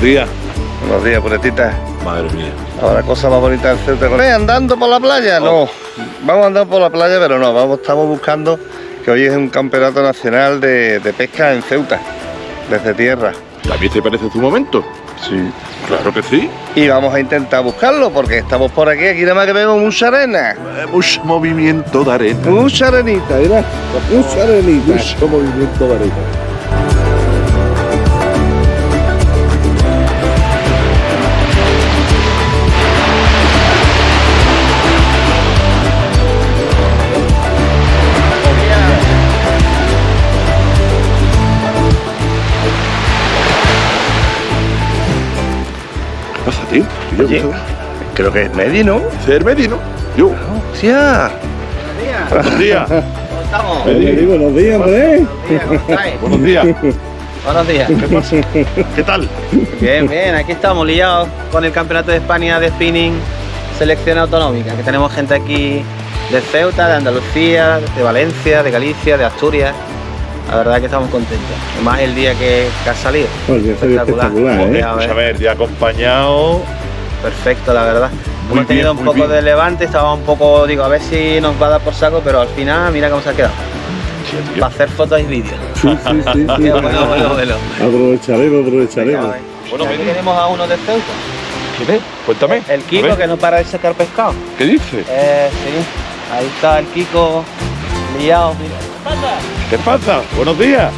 Buenos días. buenos días, puretita. Madre mía. Ahora cosa más bonita del Ceuta. ¿Eh, ¿Andando por la playa? No. Vamos andando por la playa, pero no. Vamos, estamos buscando que hoy es un campeonato nacional de, de pesca en Ceuta, desde tierra. ¿También te parece tu momento? Sí. Claro que sí. Y vamos a intentar buscarlo porque estamos por aquí. Aquí nada más que vemos mucha arena. Eh, mucho movimiento de arena. Mucha arenita, mira. Mucha arenita. Mucho movimiento de arena. Tío? Yo, Oye, creo que es Medi, ¿no? Ser Medino. Yo. ¡Hostia! Buenos días. ¿Cómo estamos? Medi. buenos días, hombre. ¿Cómo estáis? Buenos días. Buenos días. ¿Qué pasa? ¿Qué tal? Bien, bien, aquí estamos liados con el Campeonato de España de Spinning Selección Autonómica, que tenemos gente aquí de Ceuta, de Andalucía, de Valencia, de Galicia, de Asturias. La verdad que estamos contentos. Más el día que, que ha salido. Soy espectacular, ¿eh? A ver, a ver, ya acompañado. Perfecto, la verdad. Muy Hemos tenido bien, un poco bien. de levante, estaba un poco, digo, a ver si nos va a dar por saco, pero al final mira cómo se ha quedado. Para hacer fotos y vídeos. Sí, sí, sí, sí. Qué bueno, bueno, bueno. Aprovecharemos, aprovecharemos. Bueno, aquí tenemos a uno de Ceuta. ¿Quién es? Cuéntame. El Kiko que no para de sacar pescado. ¿Qué dice? Eh, sí. Ahí está el Kiko liado. mira. ¿Qué pasa? Buenos días.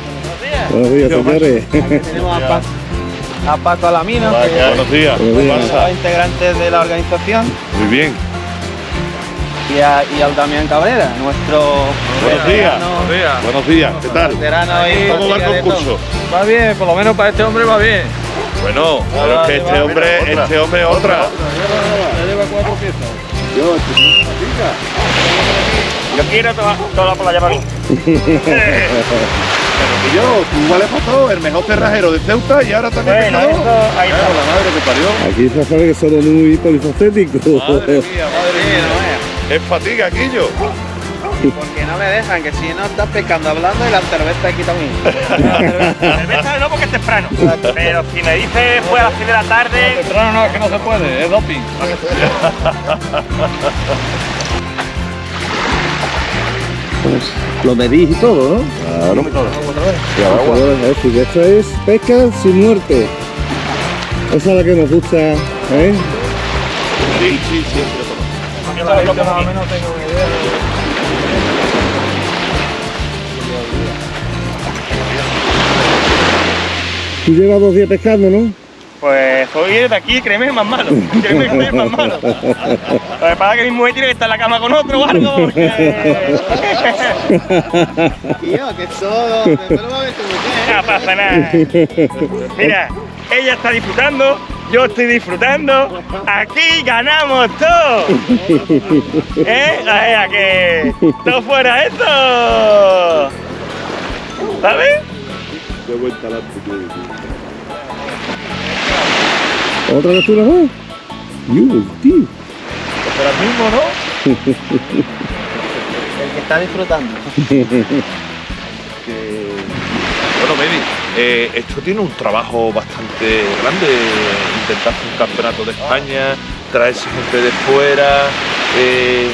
Buenos días, señores. Tenemos a, Pa- a Paco Alamino, que Buenos días. Buenos ¿Qué días. es pasa? los integrantes de la organización, Muy bien. y, a, y al Damián Cabrera, nuestro Buenos días. veterano- Buenos días. ¿Qué tal? ahí, ¿Cómo va el concurso? Va bien, por lo menos para este hombre va bien. Bueno, pero es que este hombre, este hombre otra. Ya lleva cuatro piezas. Yo quiero toda, toda la playa para mí. Y yo, tú vales para todo, el mejor cerrajero de Ceuta y ahora también Bueno, pescador. eso, ahí Claro, está. la madre que parió. Aquí se sabe que somos muy polifacéticos. Madre mía, madre mía. Es fatiga, Quillo. Porque no me dejan, que si no estás pescando hablando y la cerveza aquí también. Cerveza no porque es temprano. Pero si me dice fue a las 6 de la tarde, Temprano no, es que no se puede, es doping. Lo medís y todo, ¿no? Claro. Y ahora agua. Ahora, es decir, esto es pesca sin muerte. Esa es la que nos gusta, ¿eh? Sí, sí, sí, sí, lo conozco. yo todo lo que más o menos Tú llevas dos días pescando, ¿no? Pues hoy de aquí, créeme, más malo. Créeme que más malo. Lo que pasa es que mi mujer tiene que estar en la cama con otro o algo. Porque... Tío, que todo. Pero va a ver tu mujer. No pasa nada. Mira, ella está disfrutando, yo estoy disfrutando. Aquí ganamos todos. ¿Eh? O sea, que no fuera esto. ¿Sabes? Buen talante tiene, tío. ¿Otra captura más? Dios, tío. Será el mismo, ¿no? El que está disfrutando. que... Bueno, baby, eh, esto tiene un trabajo bastante grande, intentar hacer un campeonato de España, traerse gente de fuera, eh,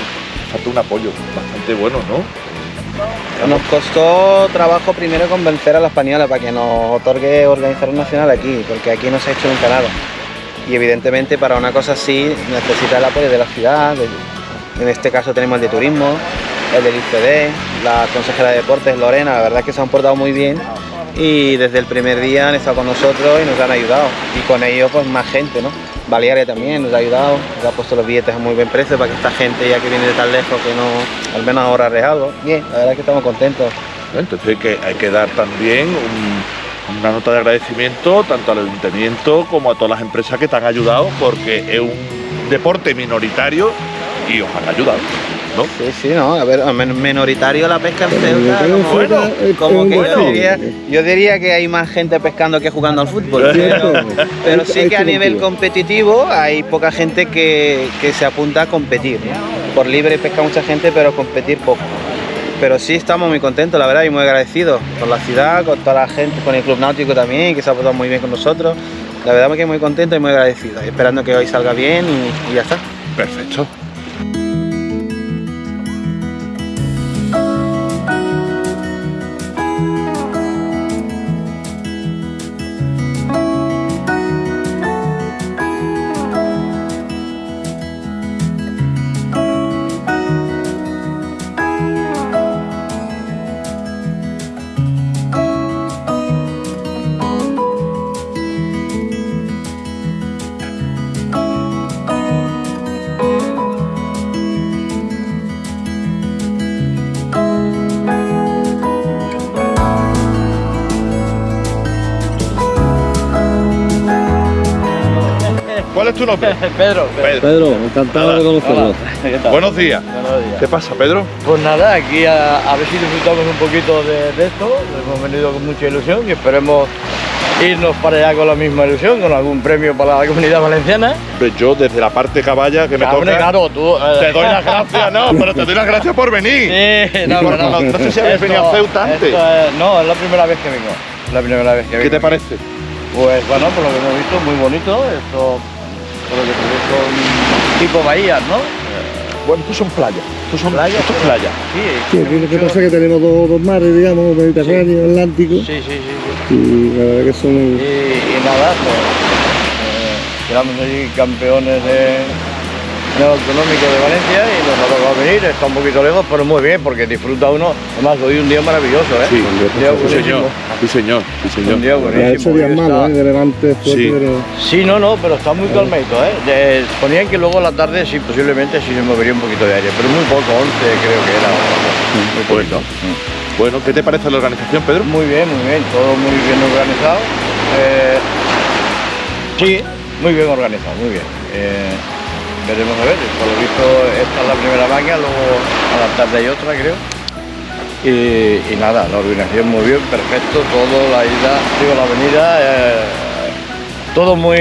falta un apoyo bastante bueno, ¿no? Nos costó trabajo primero convencer a la española para que nos otorgue organizar un nacional aquí, porque aquí no se ha hecho nunca nada. Y evidentemente para una cosa así necesita el apoyo de la ciudad, en este caso tenemos el de turismo, el del ICD, la consejera de deportes Lorena, la verdad es que se han portado muy bien y desde el primer día han estado con nosotros y nos han ayudado. Y con ellos pues más gente, ¿no? Balearia también nos ha ayudado, nos ha puesto los billetes a muy buen precio para que esta gente ya que viene de tan lejos que no, al menos ahorrarles algo. Bien, la verdad es que estamos contentos. Entonces hay que, hay que dar también un- una nota de agradecimiento tanto al ayuntamiento como a todas las empresas que te han ayudado porque es un deporte minoritario y os han ayudado, ¿no? Sí, sí, no, a ver, minoritario la pesca en Ceuta, como, bueno, que yo diría, yo diría que hay más gente pescando que jugando al fútbol, pero, pero sí que a nivel competitivo. hay poca gente que, que se apunta a competir. ¿no? Por libre pesca mucha gente, pero competir poco. Pero sí estamos muy contentos, la verdad, y muy agradecidos con la ciudad, con toda la gente, con el Club Náutico también, que se ha portado muy bien con nosotros. La verdad que muy contentos y muy agradecidos, esperando que hoy salga bien y, y ya está. Perfecto. Nombre? Pedro, Pedro. Pedro, encantado de conocerlo. Buenos días. Buenos días. ¿Qué pasa, Pedro? Pues nada, aquí a, a ver si disfrutamos un poquito de, de esto. Hemos venido con mucha ilusión y esperemos irnos para allá con la misma ilusión, con algún premio para la comunidad valenciana. Hombre, Yo desde la parte caballa que me toca. claro, tú. eh, Te doy las gracias, no, pero te doy las gracias por venir. Sí, no, pero no, no sé si habéis venido a Ceuta antes. es- no, es la primera vez que vengo. La primera vez que vengo. ¿Qué te parece? Pues bueno, por lo que hemos visto, muy bonito. Esto, por lo que son tipo bahías, ¿no? Bueno, estos son playas. Estos son Playas, Esto es pero- playa. Sí, Sí, lo que pasa es que tenemos dos, dos mares, digamos, Mediterráneo, Atlántico, Sí, sí, sí. sí. y la verdad que son... Y, y nada, pues eh, quedamos allí campeones de, de lo autonómico de Valencia y nos ha tocado venir, está un poquito lejos, pero muy bien, porque disfruta uno. Además, hoy un día maravilloso, ¿eh? Sí, un día sí, señor. Sí, señor. Sí, señor. Un día buenísimo. días hoy malos, ¿eh? De levante Sí. pero... Sí, no, no, pero está muy calmadito, ¿eh? De- ponían que luego a la tarde, sí, posiblemente sí se movería un poquito de aire, pero muy poco, 11 creo que era. Muy poquito. Bueno, ¿qué te parece la organización, Pedro? Muy bien, muy bien, todo muy bien organizado. Eh, sí, muy bien organizado, muy bien. Eh, veremos a ver, por lo visto esta es la primera máquina, luego a la tarde hay otra, creo. Y, y nada, la organización muy bien, perfecto, todo, la ida, digo, la avenida, eh, todo muy,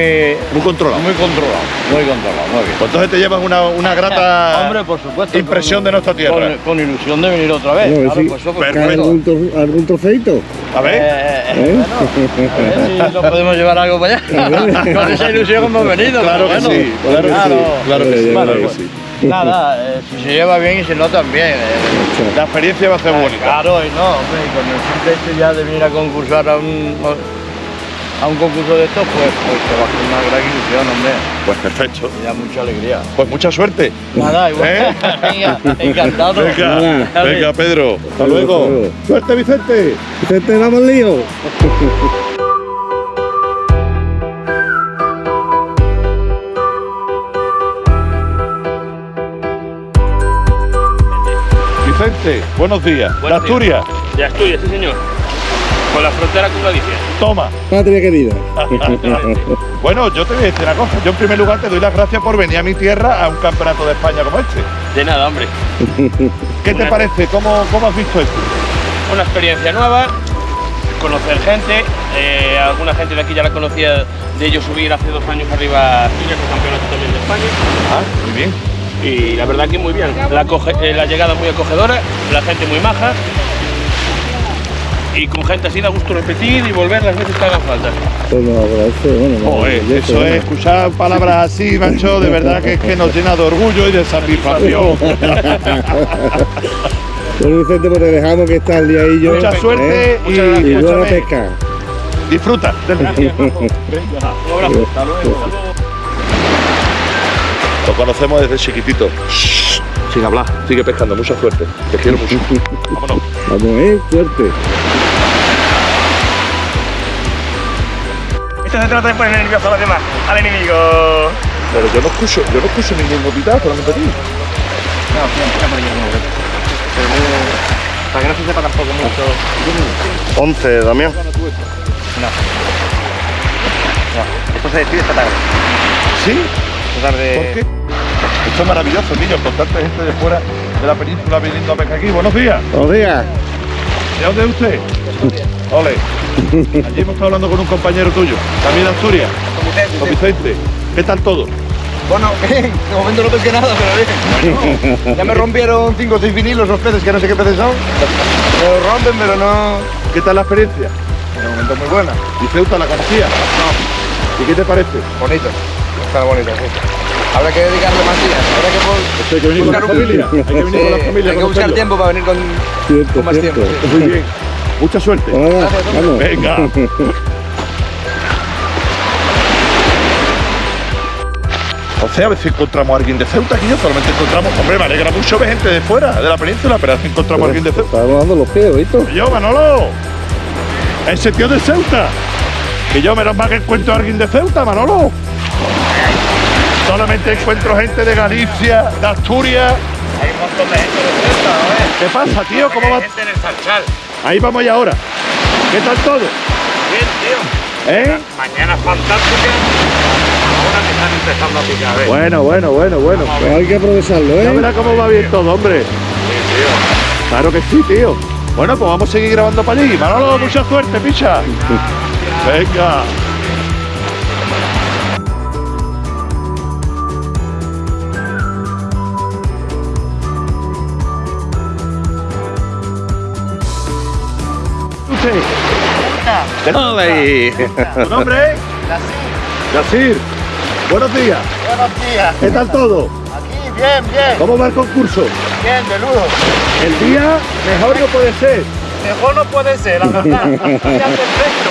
Muy controlado. muy controlado, muy controlado, muy bien. Pues entonces te llevas una, una grata Hombre, por supuesto. impresión con- de nuestra tierra. Con, con ilusión de venir otra vez. No, claro, sí. pues eso, por Perfecto. ¿Cae supuesto. algún, tro- algún trofeito? A ver. Eh, ¿Eh? bueno, a ver si nos podemos llevar algo para allá. Con esa ilusión hemos venido. Claro que sí, claro que sí, claro que sí, Bueno, claro que sí. Nada, eh, si se lleva bien y si no también. eh. La experiencia va a ser Ah, bonita. Claro, y no, hombre, y con el simple hecho ya de venir a concursar a un, a un concurso de estos, pues, pues te va a hacer una gran ilusión, hombre. Pues perfecto. Y da mucha alegría. Pues mucha suerte. Nada, igual. ¿Eh? Venga, encantado. Venga, venga, Pedro. Hasta Hasta luego. luego. Suerte, Vicente. Vicente, vamos lío. Vicente, buenos días. de Buenos días. Asturias. De Asturias, sí señor. Con la frontera con Galicia. Toma. Patria querida. Bueno, yo te voy a decir una cosa. Yo en primer lugar te doy las gracias por venir a mi tierra a un campeonato de España como este. De nada, hombre. ¿Qué te parece? ¿Cómo, cómo has visto esto? Una experiencia nueva, conocer gente. eh, alguna gente de aquí ya la conocía de ellos subir hace dos años arriba a Asturias, el campeonato también de España. Ah, muy bien. Y la verdad que muy bien. La, eh, la llegada muy acogedora, la gente muy maja. Y con gente así da gusto repetir y volver las veces que hagan falta. Pues nos agradece, bueno, nos Joder, agradece, eso es, escuchar palabras así, macho, de verdad que es que nos llena de orgullo y de satisfacción. Bueno, Vicente, pues te dejamos que está el día ahí yo. Mucha suerte ¿eh? y, Y buena pesca. disfruta del día. Un abrazo. Hasta luego. Hasta luego. Lo conocemos desde chiquitito. Shh, Sin hablar, sigue pescando, mucha suerte. Te quiero mucho. Vámonos. Vamos, eh, suerte. Esto se trata de poner nervioso a los demás, al enemigo. Pero yo no escucho, yo no escucho ningún gotita, solamente a ti. No, empieza por que. Pero muy- Para que no se sepa tampoco mucho. 11, Damián. No. No. Esto se decide esta tarde. ¿Sí? Esta tarde. ¿Por qué? Esto es maravilloso, niños, con tanta gente de fuera de la península viniendo a pescar aquí. Buenos días. Buenos días. ¿De dónde es usted? Ole. Allí hemos estado hablando con un compañero tuyo, también de Asturias, con Vicente. ¿Qué tal todo? Bueno, bien, de momento no pesqué nada, pero bien. ya me rompieron 5 o 6 vinilos los peces, que no sé qué peces son. Me los rompen, pero no... ¿Qué tal la experiencia? De momento muy buena. ¿Y Ceuta la conocía? No. ¿Y qué te parece? Bonito. Está bonito, sí. Habrá que dedicarle más días. Habrá que... Esto hay que venir con la buscar un- familia. Hay que venir con la familia. hay que buscar tiempo para venir con, Cierto, con más cierto. tiempo. sí. Muy bien. Mucha suerte. Vamos. Venga. O sea, a ver si encontramos a alguien de Ceuta aquí. Yo solamente encontramos, hombre, me alegra mucho ver gente de fuera, de la península, pero a ver si encontramos a alguien de Ceuta. Estábamos dando los pies, ¿visto? Yo, Manolo. Ese tío de Ceuta. Que yo menos mal que encuentro a alguien de Ceuta, Manolo. Solamente encuentro gente de Galicia, de Asturias. Hay un montón de gente de Ceuta, ¿no? ¿Qué pasa, tío? ¿Cómo va? Gente en el Sarchal. Ahí vamos ya ahora. ¿Qué tal todo? Bien, tío. ¿Eh? Mañana fantástica. Ahora me están empezando a picar, ¿ves? Bueno, bueno, bueno, bueno. Pues hay que aprovecharlo, Ya ¿eh? verás cómo va bien todo, hombre. Claro que sí, tío. Bueno, pues vamos a seguir grabando para allí. Manolo, mucha suerte, picha. Venga. Usted. Ahí. ¿Tu nombre? Yacir. Buenos días. Buenos días. ¿Qué tal todo? Aquí, bien, bien, ¿Cómo va el concurso? bien, de lujo. El día mejor no puede ser. Mejor no puede ser, la verdad. Día perfecto.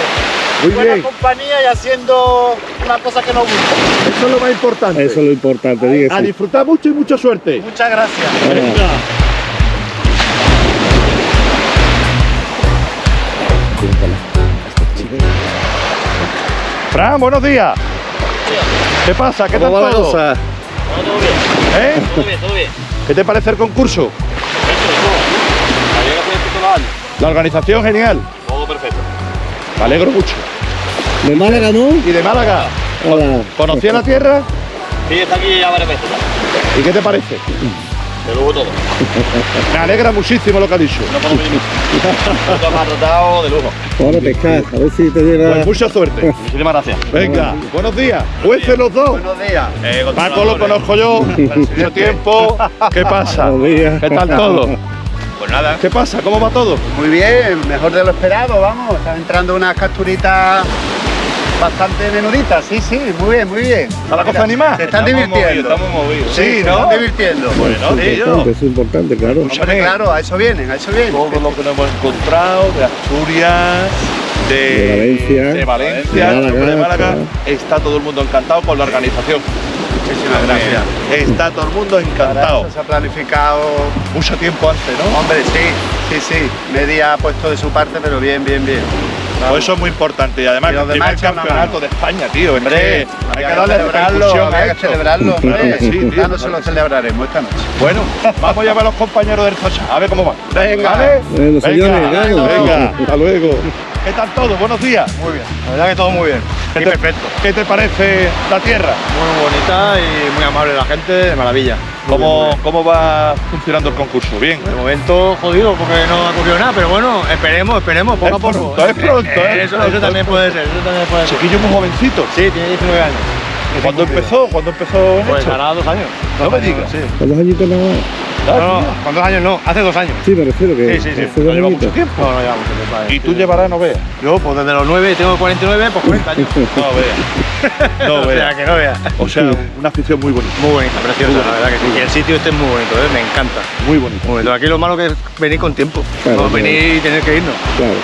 Muy Buena bien. compañía y haciendo una cosa que nos gusta. Eso es lo más importante. Eso es lo importante, diga A disfrutar mucho y mucha suerte. Muchas gracias. Venga. Fran, buenos días. ¿Qué pasa? ¿Qué tal ¿Cómo va la todo? cosa? Todo bien, ¿Eh? todo bien, todo bien. ¿Qué te parece el concurso? Perfecto, de todo. La organización genial. Todo perfecto. Me alegro mucho. ¿De Málaga no? ¿Y de Málaga? Hola. ¿Conocía la tierra? Sí, está aquí ya varias veces. ¿Y qué te parece? De lujo todo. Me alegra muchísimo lo que ha dicho. No puedo venir. Todo me ha tratado de lujo. Ahora pescar, a ver si te llega. Pues mucha suerte. Muchísimas gracias. Venga, buenos días. Jueces los dos. Buenos días. Paco lo conozco yo, mucho tiempo. ¿Qué pasa? Buenos días. ¿Qué tal todo? Pues nada. ¿Qué pasa? ¿Cómo va todo? Muy bien, mejor de lo esperado, vamos. Están entrando unas capturitas bastante menuditas, sí, sí, muy bien, muy bien. ¿Está la cosa animada? Se están divirtiendo. Estamos movidos. Sí, Sí, se ¿no? están divirtiendo. Bueno. Importante, eso es importante, claro. Hombre, claro, a eso vienen, a eso vienen. Todo lo que nos hemos encontrado de Asturias, de, De Valencia, de Valencia, de Málaga, de Málaga. claro. Está todo el mundo encantado con la organización. Muchísimas gracias. Está todo el mundo Para encantado. eso se ha planificado, Mucho tiempo antes, ¿no? hombre, sí, sí, sí. Media ha puesto de su parte, pero bien, bien, bien. Pues eso es muy importante y además Y el los demás primer campeonato de España, tío. Hombre, hay que darle celebrarlo, había que celebrarlo. Claro sí, tío. Ya no se lo celebraremos esta noche. Bueno, vamos ya a ver a los compañeros del Sacha, a ver cómo van. Venga. ¿Vale? Bueno, señores, venga, venga, hasta luego. ¿Qué tal todo? Buenos días. Muy bien. La verdad que todo muy bien. ¿Qué te, ¿Qué te parece la tierra? Muy bonita y muy amable la gente, de maravilla. ¿Cómo, ¿Cómo va funcionando el concurso? ¿Bien? De momento jodido porque no ha ocurrido nada, pero bueno, esperemos, esperemos, poco Es a poco. pronto, es pronto, Eh, es eso, eso también puede ser, eso también puede ser. Chiquillo muy jovencito. Sí, tiene 19 años. ¿Cuándo empezó? ¿Cuándo empezó Pues hará dos años. No Dos me digas. Sí. ¿Cuántos añitos nada más? No, no, con dos años no, hace dos años. Sí, me refiero que. Sí, sí, sí. hace No dos lleva añitos. mucho tiempo. No, no llevamos mucho tiempo. ahí. Y tú llevarás, no veas. Yo, pues desde los 9, tengo 49, pues 40 años. No veas. No o sea, veas. que no veas. O sea, una afición muy bonita. Muy bonita, preciosa, la verdad que sí. Y el sitio este es muy bonito, ¿eh? me encanta. Muy bonita. Muy bonito. Aquí lo malo que es venir con tiempo. Claro, no claro. venir y tener que irnos. Claro.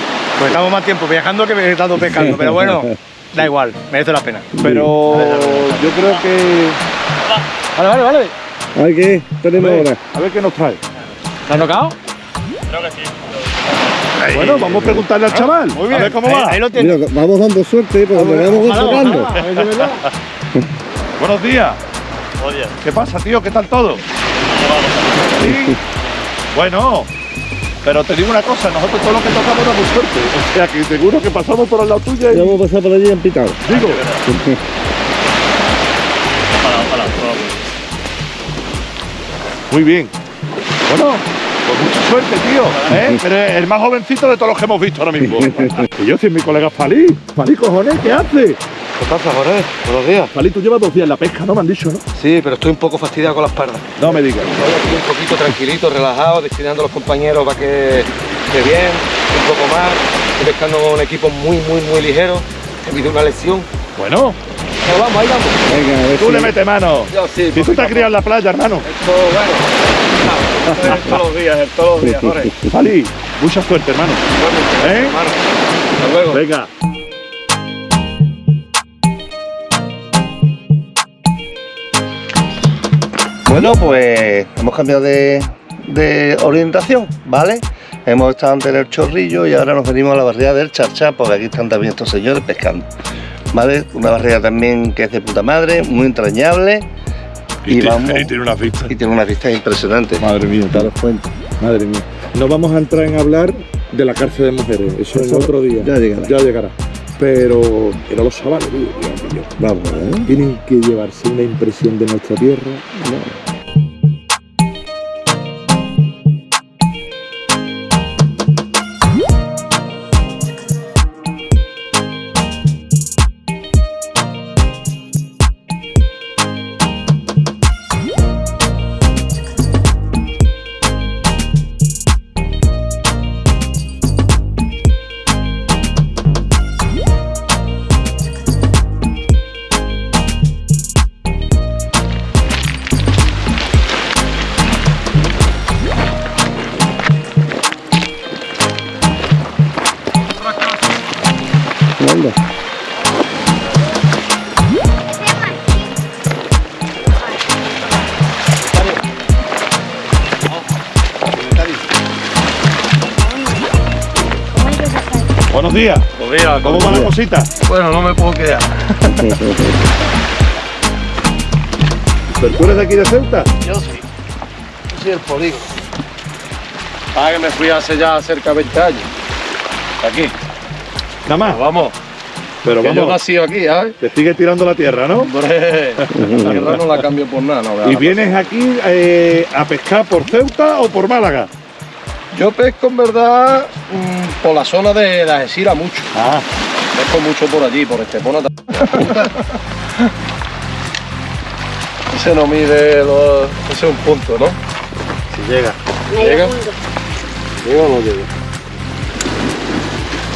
Pues estamos más tiempo viajando que estando pescando. Pero bueno, da igual, merece la pena. Pero yo creo que. Vale, vale, vale. Ay, ¿qué? A Tenemos ver, ahora. a ver qué nos trae. ¿Te has nocao? Bueno, vamos a preguntarle al chaval. Muy bien. A ver cómo ahí, va. Ahí lo tienes. Mira, vamos dando suerte porque nos vamos a ver si es verdad. Buenos días. ¿Qué pasa, tío? ¿Qué tal todo? Sí. Bueno, pero te digo una cosa, nosotros todo lo que tocamos da muy suerte. O sea que seguro que pasamos por al lado tuya Ya y vamos a pasar por allí en picado. digo. ojalá, ojalá. ojalá. Muy bien. Bueno, pues mucha suerte, tío. ¿eh? Eres el más jovencito de todos los que hemos visto ahora mismo. y yo soy mi colega Falí. Falí, cojones, ¿qué hace? ¿Qué pasa, Jorge? Buenos días. Palito lleva dos días en la pesca, ¿no? Me han dicho, ¿no? Sí, pero estoy un poco fastidiado con la espalda. No me digas. Estoy aquí un poquito tranquilito, relajado, destinando a los compañeros para que esté bien, un poco más. Estoy pescando con un equipo muy, muy, muy ligero. He habido una lesión. Bueno, Pero vamos, ahí vamos. Venga, a ver tú si- le metes mano. Yo sí, Si tú te has criado en la playa, hermano. Esto, bueno, esto es todos los días, es todos los días, Jorge. Pali, mucha suerte, hermano. ¿Eh? Hermano, hasta luego. Venga. Bueno, pues hemos cambiado de, de orientación, ¿vale? Hemos estado antes en el chorrillo y ahora nos venimos a la barriada del Charchá, porque aquí están también estos señores pescando. ¿Vale? Una barriada también que es de puta madre, muy entrañable y, ti- vamos. y tiene unas vistas. y tiene unas vistas impresionantes. Madre mía, Daros cuenta. madre mía. No vamos a entrar en hablar de la cárcel de mujeres, eso, es Eso otro día. ya llegará. Ya llegará. Pero, pero los chavales, tío, Vamos, ¿eh? tienen que llevarse una impresión de nuestra tierra. Anda. Cosita? Bueno, no me puedo quedar. ¿Pero tú eres de aquí de Ceuta? Yo sí. Yo soy el polígono. Ah, que me fui hace ya cerca de 20 años. Aquí. Nada más. Vamos. Pero Que yo vamos, nací aquí, ¿sabes? te sigue tirando la tierra, ¿no? Hombre, la tierra no la cambio por nada. No, ¿Y vienes aquí eh, a pescar por Ceuta o por Málaga? Yo pesco en verdad mm, por la zona de la Algeciras mucho. Ah, Pesco mucho por allí, por Estepona. Ese no mide, lo- ese es un punto, ¿no? Si llega. ¿Llega? ¿Llega o no llega?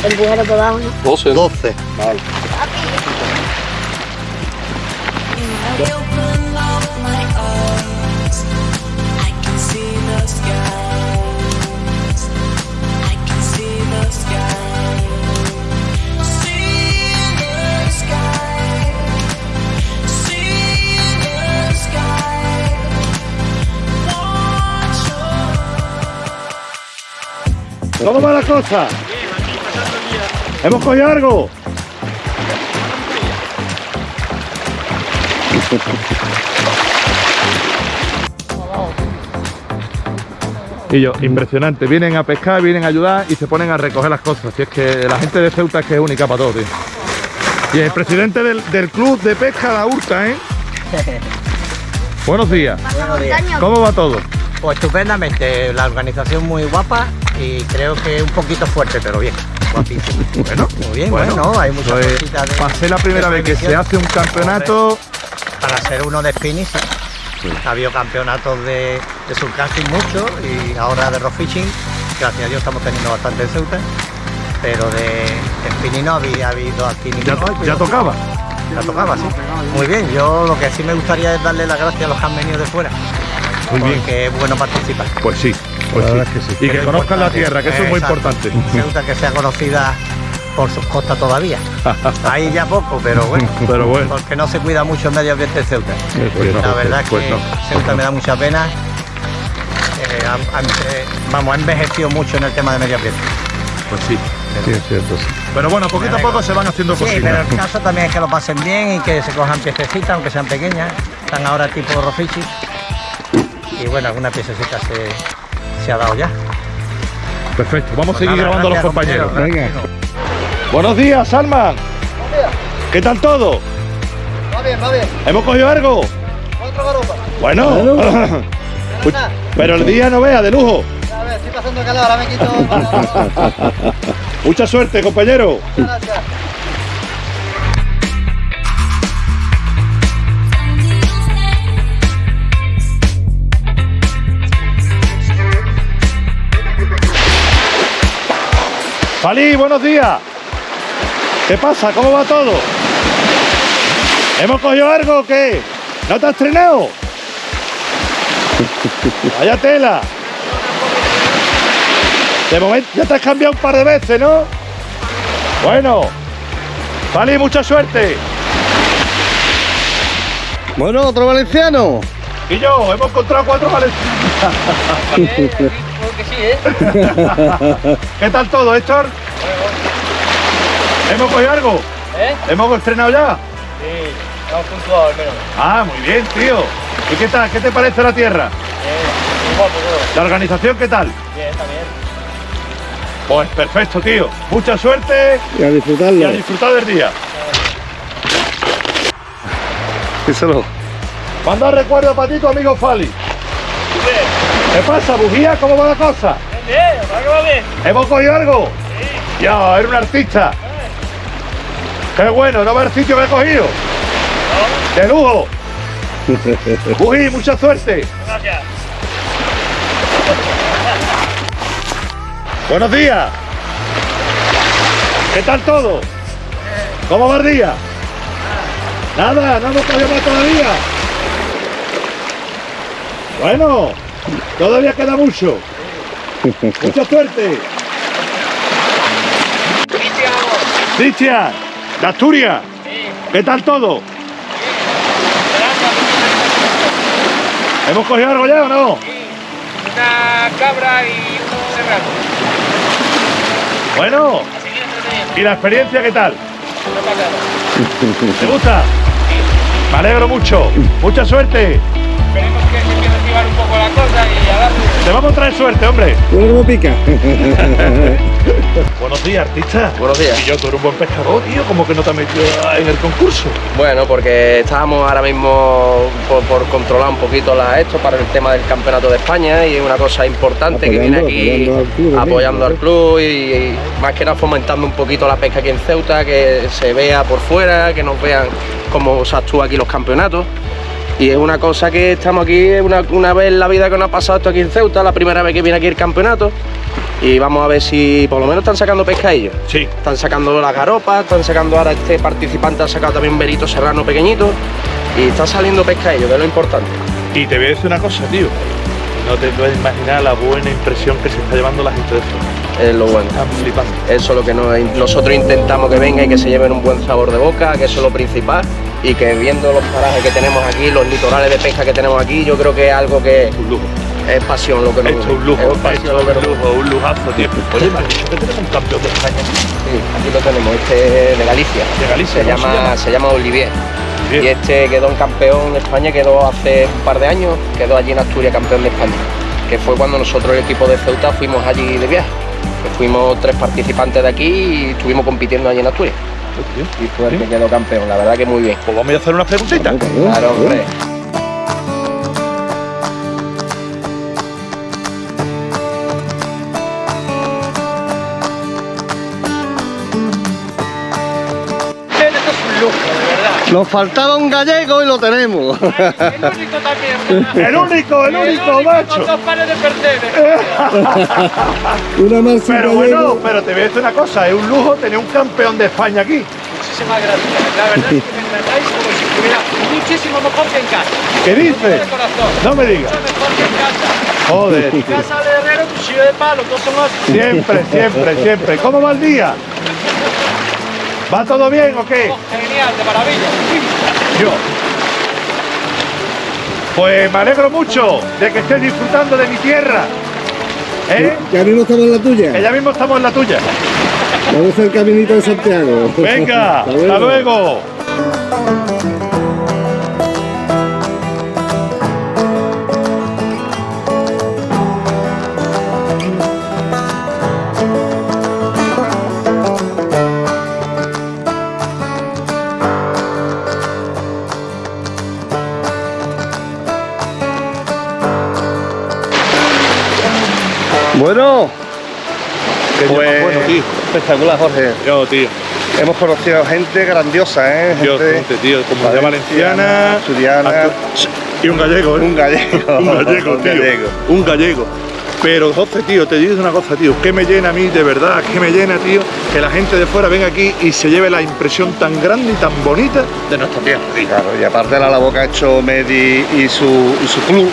Empújalo por abajo, ¿no? 12. 12. Vale. ¿Cómo va la cosa? ¿Hemos cogido algo? Y yo, impresionante, vienen a pescar, vienen a ayudar y se ponen a recoger las cosas. Si es que la gente de Ceuta es que es única para todo, tío. Y el presidente del, del club de pesca La Hurta, ¿eh? Buenos días. ¿Cómo va todo? Pues estupendamente, la organización muy guapa y creo que un poquito fuerte, pero bien, guapísimo. Bueno, Muy bien, Bueno, bueno, hay muchas pues, cositas de... pasé la primera vez que se hace un campeonato. Para ser uno de spinning, sí. Ha habido campeonatos de, de surfcasting mucho y ahora de rock fishing, gracias a Dios estamos teniendo bastante en Ceuta, pero de, de spinning no había habido aquí Ya, tocaba. Ya tocaba, sí. Muy bien, yo lo que sí me gustaría es darle las gracias a los que han venido de fuera, Muy bien. porque es bueno participar. Pues sí, pues La sí. verdad es que sí. Y que conozcan la tierra, que eso es muy Exacto. importante. Ceuta que sea conocida por sus costas todavía. Ahí ya poco, pero bueno. Pero bueno. Porque no se cuida mucho el medio ambiente de Ceuta. Pues no, La verdad es pues que no. Ceuta me da mucha pena. Eh, eh, vamos, ha envejecido mucho en el tema de medio ambiente. Pues sí. Sí, es cierto, sí. Pero bueno, poquito a poco se van haciendo Sí, pero el caso también es que lo pasen bien y que se cojan piececitas, aunque sean pequeñas. Están ahora tipo rofichi. Y bueno, alguna piececita se, se ha dado ya. Perfecto, vamos a Pues seguir nada, grabando a los gracias, compañeros. compañero. Venga. Buenos días, Salman. ¿Qué tal todo? Va bien, va bien. ¿Hemos cogido algo? Otra garupa. Bueno, pero el día no vea, de lujo. A ver, estoy pasando calor, ahora me quito. Mucha suerte, compañero. Gracias. Falí, buenos días. ¿Qué pasa? ¿Cómo va todo? ¿Hemos cogido algo o qué? ¿No te has estrenado? Vaya tela. De momento ya te has cambiado un par de veces, ¿no? Bueno. Falí, mucha suerte. Bueno, otro valenciano. Y yo, hemos encontrado cuatro valencianos. ¿Qué tal todo, Héctor? ¿Hemos cogido algo? ¿Eh? ¿Hemos estrenado ya? Sí, estamos puntuados al menos. Ah, muy bien, tío. ¿Y qué tal? ¿Qué te parece la tierra? Muy guapo todo. ¿La organización qué tal? Bien, también. Pues perfecto, tío. Mucha suerte Y a y disfrutarlo. a disfrutar del día. Díselo. Manda recuerdo para ti, tu amigo Fali. ¿Qué pasa, bujía? ¿Cómo va la cosa? Bien, ¿para qué va bien? ¿Hemos cogido algo? Ya, era un artista. Qué bueno, no va el sitio que he cogido. De lujo. Bují, mucha suerte. Gracias. Buenos días. ¿Qué tal todo? ¿Cómo va el día? Nada, no hemos cogido más todavía. Bueno, todavía queda mucho. Mucha suerte. Cristian, de Asturias. ¿Qué tal todo? ¿Hemos cogido algo ya o no? Una cabra y un serrano. Bueno. ¿y la experiencia qué tal? No pasa nada. ¿Te gusta? Me alegro mucho. Mucha suerte. Esperemos que la cosa y a darle. Te vamos a traer suerte, hombre. Bueno, cómo pica. Buenos días, artista. Buenos días. Y yo, tú eres un buen pescador, tío. ¿Cómo que no te has metido en el concurso? Bueno, porque estábamos ahora mismo por, por controlar un poquito la, esto para el tema del campeonato de España y es una cosa importante que viene aquí apoyando al club, apoyando ¿no? al club y, y más que nada fomentando un poquito la pesca aquí en Ceuta, que se vea por fuera, que nos vean cómo se actúa aquí los campeonatos. Y es una cosa que estamos aquí, una, una vez en la vida que nos ha pasado esto aquí en Ceuta, la primera vez que viene aquí el campeonato. Y vamos a ver si por lo menos están sacando pesca ellos. Sí. Están sacando las garopas, están sacando ahora este participante ha sacado también un verito serrano pequeñito y está saliendo pesca ellos, que es lo importante. Y te voy a decir una cosa, tío. No te puedes imaginar la buena impresión que se está llevando la gente de esto. Es lo bueno. Flipando. Eso es lo que nos- nosotros intentamos que venga y que se lleven un buen sabor de boca, que eso es lo principal. Y que viendo los parajes que tenemos aquí, los litorales de pesca que tenemos aquí, yo creo que es algo que Un lujo. es pasión lo que nos es un lujo. Es pasión un lujo, un lujazo, tío. Oye, tenemos un campeón de España. Sí, aquí lo tenemos, este es de Galicia. De Galicia, se ¿cómo se llama, llama? se llama Olivier. Bien. Y este quedó en campeón de España, quedó hace un par de años, quedó allí en Asturias campeón de España. Que fue cuando nosotros, el equipo de Ceuta, fuimos allí de viaje. Fuimos tres participantes de aquí y estuvimos compitiendo allí en Asturias. Y fue el que quedó campeón, la verdad que muy bien. Pues vamos a hacer unas preguntitas. Claro, hombre. Nos faltaba un gallego y lo tenemos. El único también. El único, el único, Con macho. dos pares de. Una más Pero bueno, pero te voy a decir una cosa, es un lujo tener un campeón de España aquí. Muchísimas gracias. La verdad es que me tratáis como si estuviera muchísimo mejor que en casa. ¿Qué dices? No me digas. Mucho mejor que en casa. Joder. En casa de herrero, cuchillo de palo, todos somos Siempre, siempre, siempre. ¿Cómo va el día? ¿Va todo bien o qué? Oh, genial, de maravilla. Yo. Pues me alegro mucho de que estés disfrutando de mi tierra. ¿Eh? Ya mismo estamos en la Que tuya. ya mismo estamos en la tuya. Vamos a hacer el caminito de Santiago. Venga, hasta luego. Qué día pues bueno, tío. espectacular, Jorge. Yo, tío. Hemos conocido gente grandiosa, ¿eh? Gente gente, tío. Comunidad valenciana. asturiana, Astu- Y un gallego, ¿eh? un gallego. Un gallego, un tío. gallego. Un gallego. Pero, José, tío, te digo una cosa, tío, que me llena a mí, de verdad, que me llena, tío, que la gente de fuera venga aquí y se lleve la impresión tan grande y tan bonita de nuestra tierra. tío. Claro, y aparte de la que ha hecho Medi y su, y su club.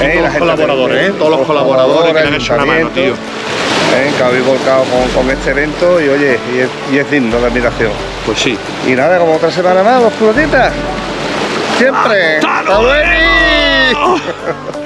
Y todos los colaboradores, ¿eh? Todos los colaboradores que han hecho una mano, tío. ¿eh? que habéis volcado con, con este evento y oye, y es, y es digno de admiración. Pues sí. Y nada, como otra semana más, los. Siempre. ¡Hasta ¡Hasta luego!